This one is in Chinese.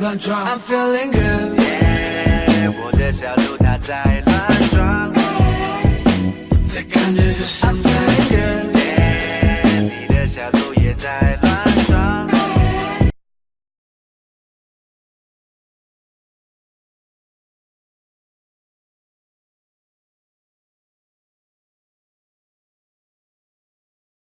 乱撞。I'm feeling good。Yeah, 我的小鹿它在乱撞。在看日上。I'm feeling good。Yeah, 你的小鹿也在乱。